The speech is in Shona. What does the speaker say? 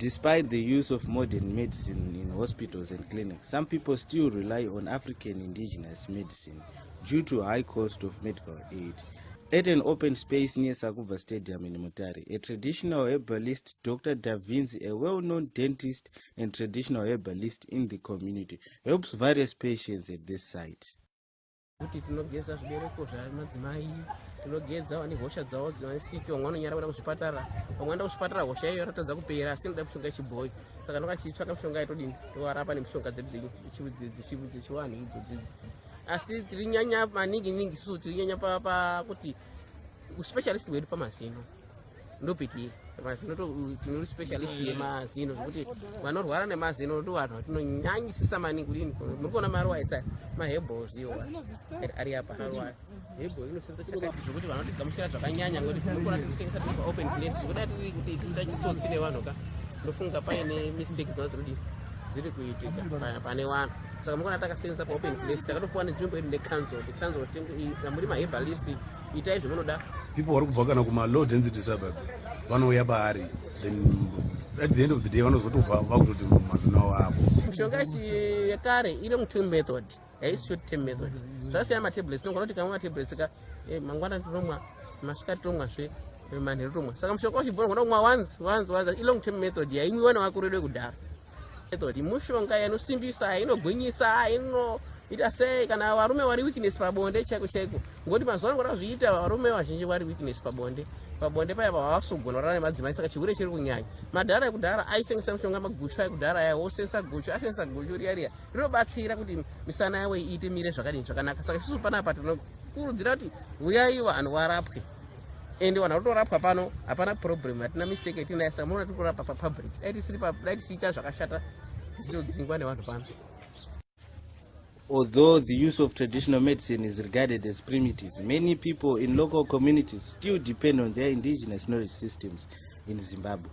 Despite the use of modern medicine in hospitals and clinics, some people still rely on African indigenous medicine due to high cost of medical aid. At an open space near Sakuva Stadium in Mutari, a traditional herbalist, Dr. Da Vinci, a well-known dentist and traditional herbalist in the community, helps various patients at this site. Kuti tinogeza zvibereko zvamadzimai tinogeza vane hosha dzavo dzivanesiki vamwe vanonyara kuda kuzvipatara vamwe enda kuzvipatara hosha iyo yaratadza kupera asi inoda mishonga yechibhoyi. Saka ndoka tichitsvaka mishonga yatodini tovarapa nemishonga dzedu dzechivanhu idzo dzidzi asi tiri nyanya maningi ningi isusu tiri nyanya pakuti uspecialist hwedu pamazino ndopetiri mazino tine specialist yemazino zvokuti vanorwara nemazino ndo vanhu vatinonyanyisisa maningi kudini muri kuona maruwa aisa mahebos iwo ari apa hebo inosenza chakati zvokuti vanoti gamushira zvakanyanya ngoti tinokona titengesa tiri paopen place kuda tiri kuti tiita chitsotsi nevanhu ka ndofunga paine mistake dzona dzirudi dziri kuitika pane vanhu. Saka mukona takasenza paopen place takatopuwa nenzvimbo yedu necanzel canzel amuri mahebalist itai zvemunoda people vari kubva kana kumalow density suburbs vanouya paari then at the end of the day vanozotobva vakutoti mazina avo apo mishonga yekare ine mutem method haisi short term method. Zvasiyana matablets tinogona kuti kamwe matablets ka eh, mangwana tinomwa masikati tomwazve manheru tomwa saka mushonga wachibhona gona kumwa once once once ilong term method yaimwiwa nevakuru vedu vekudhara method mushonga inosimbisa inogwinyisa ino ita sei kana varume vari weakness pabonde chaiko chaiko ngoti mazuva anokuda kuzviita varume vazhinji vari weakness pabonde. Pabonde paya pavasogona kurara nemadzimai saka chihure chiri kunyanya. Madhara ekudhara aisengesa mishonga maguchu ekudhara aya osengesa guchu asengesa guchu riya riya. Rinobatsira kuti misana yavo iite mire zvakadini zvakanaka. Saka isusu panapa tinokurudzira kuti uyai vanhu varapwe. Ende vanhu vakutorapwa pano hapana problem hatina mistake yatinayo saka munoona tiri kurapa papublic dai tisiri dai tisiita zvakashata tichitodzingwa nevanhu pano Although the use of traditional medicine is regarded as primitive, many people in local communities still depend on their indigenous knowledge systems in Zimbabwe.